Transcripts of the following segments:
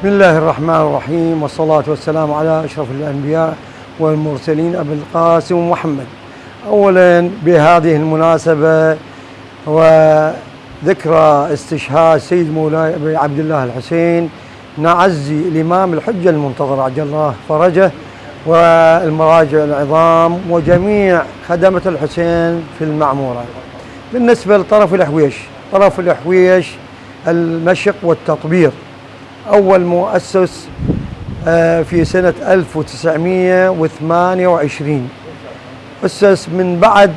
بسم الله الرحمن الرحيم والصلاة والسلام على أشرف الأنبياء والمرسلين أبي القاسم محمد. أولا بهذه المناسبة وذكرى استشهاد سيد مولاي أبي عبد الله الحسين نعزي الإمام الحجة المنتظر عجل الله فرجه والمراجع العظام وجميع خدمة الحسين في المعمورة. بالنسبة لطرف الحويش طرف الحويش المشق والتطبير أول مؤسس آه، في سنة 1928 أسس من بعد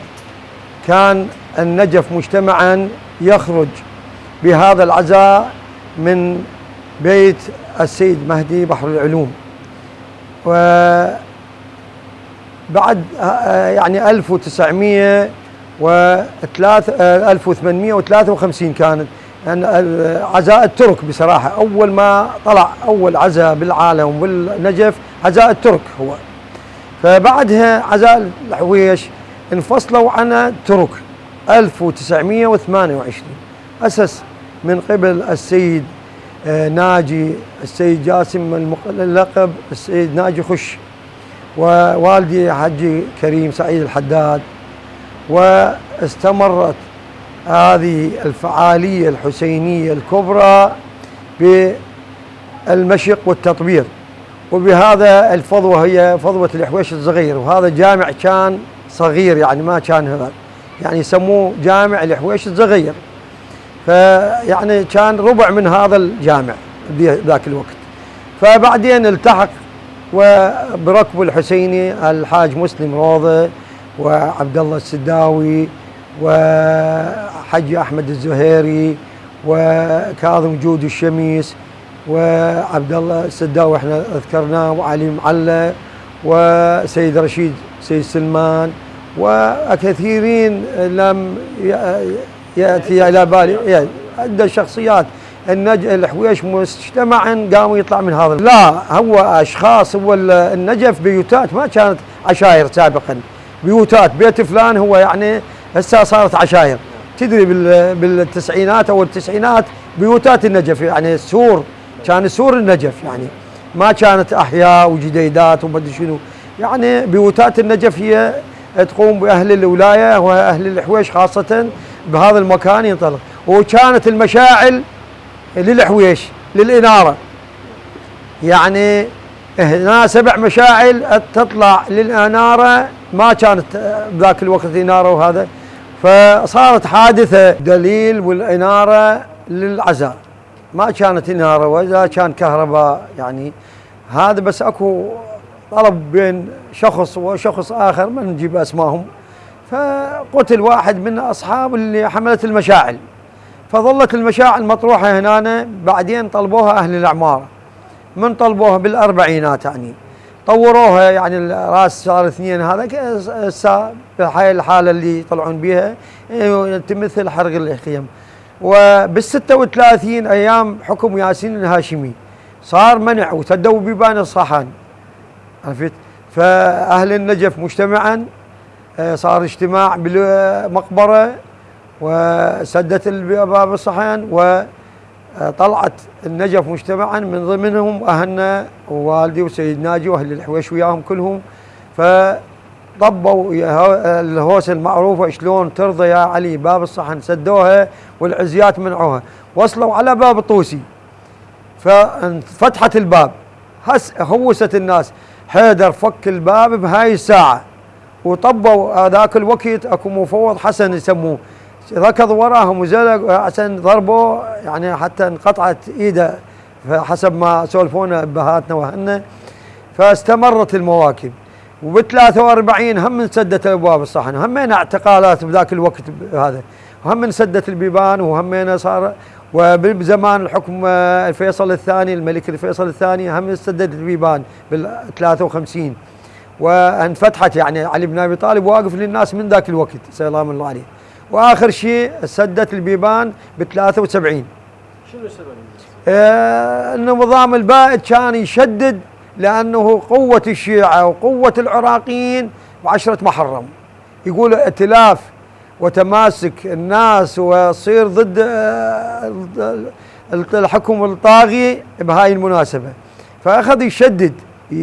كان النجف مجتمعا يخرج بهذا العزاء من بيت السيد مهدي بحر العلوم. وبعد آه، يعني 1900 و 1853 كانت. يعني عزاء الترك بصراحة أول ما طلع أول عزاء بالعالم بالنجف عزاء الترك هو. فبعدها عزاء الحويش انفصلوا عن الترك 1928 أسس من قبل السيد آه، ناجي السيد جاسم اللقب السيد ناجي خش ووالدي حجي كريم سعيد الحداد واستمرت هذه الفعالية الحسينية الكبرى بالمشق والتطبير. وبهذا الفضوة هي فضوة الحويش الصغير. وهذا جامع كان صغير يعني ما كان هذا. يعني يسموه جامع الحويش الصغير. فيعني كان ربع من هذا الجامع ذاك الوقت. فبعدين التحق وبركب الحسيني الحاج مسلم روضة وعبد الله السداوي وحج أحمد الزهيري وكاظم جود الشميس وعبد الله السداوي إحنا ذكرناه وعلي معلى وسيد رشيد سيد سلمان وكثيرين لم يأتي إلى بالي. عدة شخصيات. النج... الحويش مجتمعا قاموا يطلع من هذا. لا هو أشخاص هو النجف بيوتات ما كانت عشائر سابقا. بيوتات بيت فلان هو يعني هسه صارت عشائر تدري بالتسعينات أو التسعينات بيوتات النجف يعني سور كان سور النجف يعني. ما كانت أحياء وجديدات وما أدري شنو. يعني بيوتات النجف هي تقوم بأهل الولاية وأهل الحويش خاصة بهذا المكان ينطلق. وكانت المشاعل للحويش للإنارة. يعني هنا سبع مشاعل تطلع للإنارة ما كانت بذاك الوقت إنارة وهذا. فصارت حادثة دليل والإنارة للعزاء. ما كانت إنارة وإذا كان كهرباء يعني. هذا بس أكو طلب بين شخص وشخص آخر ما نجيب أسمائهم فقتل واحد من أصحاب اللي حملت المشاعل. فظلت المشاعل مطروحة هنا بعدين طلبوها أهل الأعمار. من طلبوها بالأربعينات يعني. طوروها يعني الراس صار اثنين هذا هسه بهاي الحالة اللي يطلعون بها إيه، تمثل حرق الخيم وبال 36 أيام حكم ياسين الهاشمي. صار منع وسدوا بيبان الصحان عرفت؟ فأهل النجف مجتمعا إيه، صار اجتماع بالمقبره وسدت باب الصحن و طلعت النجف مجتمعا من ضمنهم أهلنا ووالدي وسيد ناجي وأهل الحويش وياهم كلهم. فطبوا الهوسه المعروفه شلون ترضى يا علي باب الصحن سدوها والعزيات منعوها. وصلوا على باب الطوسي ففتحت الباب. هس هوست الناس. حيدر فك الباب بهاي الساعة. وطبوا ذاك الوقت أكو مفوض حسن يسموه. ركض وراهم وزلق عشان ضربوه يعني حتى انقطعت إيده حسب ما سولفونا ابهاتنا وهنا فاستمرت المواكب. وب 43 هم انسدت ابواب الصحن. همينا اعتقالات بذاك الوقت هذا. وهم انسدت البيبان وهمينا صار وبزمان الحكم الفيصل الثاني الملك الفيصل الثاني هم انسدت البيبان بال 53 وانفتحت يعني علي بن أبي طالب واقف للناس من ذاك الوقت. سلام الله عليه. وآخر شيء سدت البيبان ب 73 شنو السبب؟ آه النظام البائد كان يشدد لأنه قوة الشيعة وقوة العراقيين بعشرة محرم. يقول ائتلاف وتماسك الناس وصير ضد آه الحكم الطاغي بهاي المناسبة. فأخذ يشدد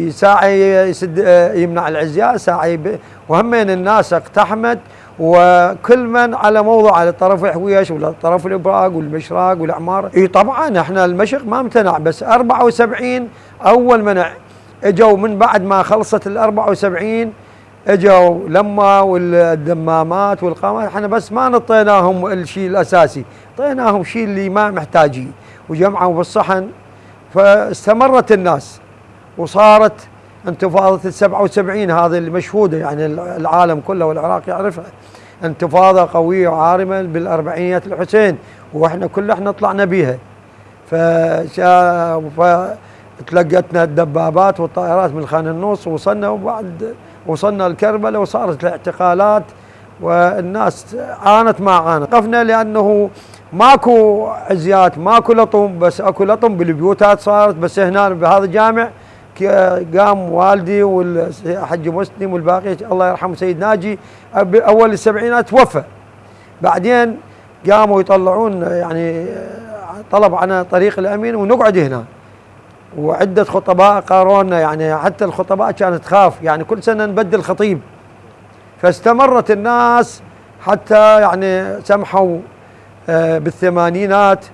ساعة يسد يمنع العزياء ساعة وهمين الناس اقتحمت وكل من على موضع على طرف الحويش ولا طرف الإبراق والمشراق والعمار إي طبعا إحنا المشق ما امتنع بس 74 أول منع. إجوا من بعد ما خلصت ال 74 إجوا لما والدمامات والقامات. إحنا بس ما نطيناهم الشيء الأساسي اعطيناهم شيء اللي ما محتاجين. وجمعوا بالصحن فاستمرت الناس. وصارت انتفاضة ال 77 هذه المشهودة يعني العالم كله والعراق يعرفها. انتفاضة قوية وعارمة بالأربعينيات الحسين وإحنا كل إحنا طلعنا بيها. فتلقتنا الدبابات والطائرات من خان النص وصلنا وبعد وصلنا الكربلاء وصارت الاعتقالات والناس عانت ما عانت. وقفنا لأنه ماكو عزيات ماكو لطم بس أكو لطم بالبيوتات صارت بس هنا بهذا الجامع قام والدي والحج مسلم والباقي الله يرحمه سيد ناجي. أول السبعينات توفى. بعدين قاموا يطلعون يعني طلب عنا طريق الأمين ونقعد هنا. وعدة خطباء قارونا يعني حتى الخطباء كانت تخاف. يعني كل سنة نبدل خطيب. فاستمرت الناس حتى يعني سمحوا آه، بالثمانينات.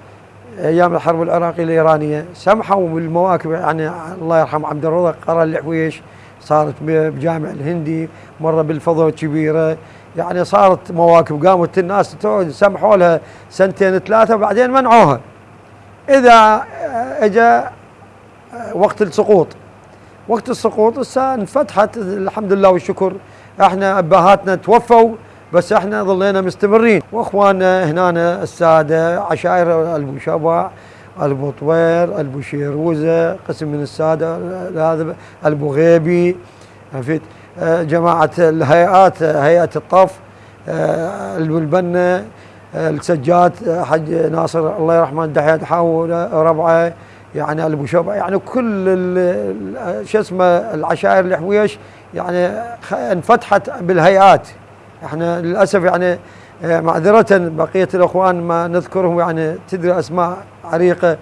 أيام الحرب العراقية الإيرانية سمحوا بالمواكب يعني الله يرحم عبد الرزاق قرأ الحويش صارت بجامع الهندي مرة بالفضاء الكبيرة يعني صارت مواكب. قامت الناس سمحوا لها سنتين ثلاثة بعدين منعوها. إذا اجى وقت السقوط. وقت السقوط هسه انفتحت الحمد لله والشكر إحنا أبهاتنا توفوا. بس إحنا ظلينا مستمرين. واخواننا هنا السادة عشائر البوشبع البطوير البوشيروزة قسم من السادة هذا البوغيبي عرفت؟ جماعة الهيئات هيئة الطف البنه السجاد حج ناصر الله يرحمه دحية حاول ربعة يعني البوشبع يعني كل شو اسمه العشائر الحويش يعني انفتحت بالهيئات. إحنا للأسف يعني آه، معذرة بقية الإخوان ما نذكرهم يعني تدري أسماء عريقة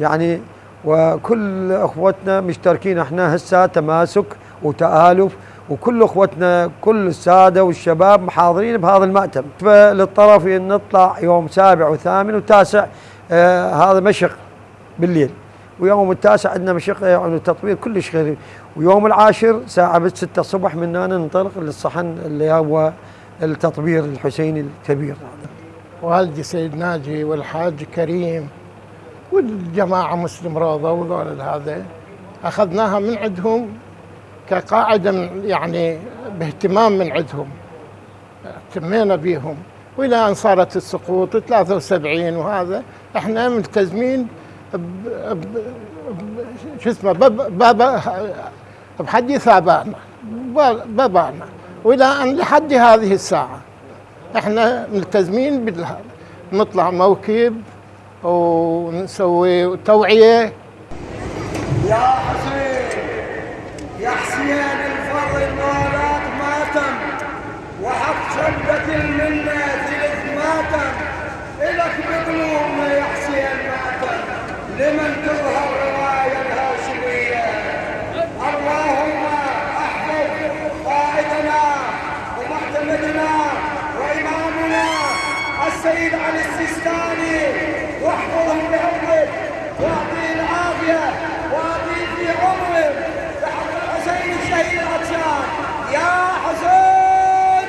يعني وكل إخوتنا مشتركين إحنا هسه تماسك وتآلف وكل إخوتنا كل السادة والشباب محاضرين بهذا المأتم. للطرف نطلع يوم سابع وثامن وتاسع آه هذا مشق بالليل. ويوم التاسع عندنا مشق يعني تطوير كلش غير ويوم العاشر ساعة 6 الصبح من هنا ننطلق للصحن اللي هو التطبير الحسيني الكبير. والدي سيد ناجي والحاج كريم والجماعة مسلم روضة وذول هذا أخذناها من عندهم كقاعدة يعني باهتمام من عندهم. اهتمينا بيهم. والى ان صارت السقوط 73 وهذا. إحنا ملتزمين شو اسمه بحديث ابائنا بابانا. وإلى أن لحد هذه الساعة. إحنا ملتزمين نطلع موكب ونسوي توعية. يا حسين يا حسين الفضل مالك ماتم وحق شبة المنة السيد علي السيستاني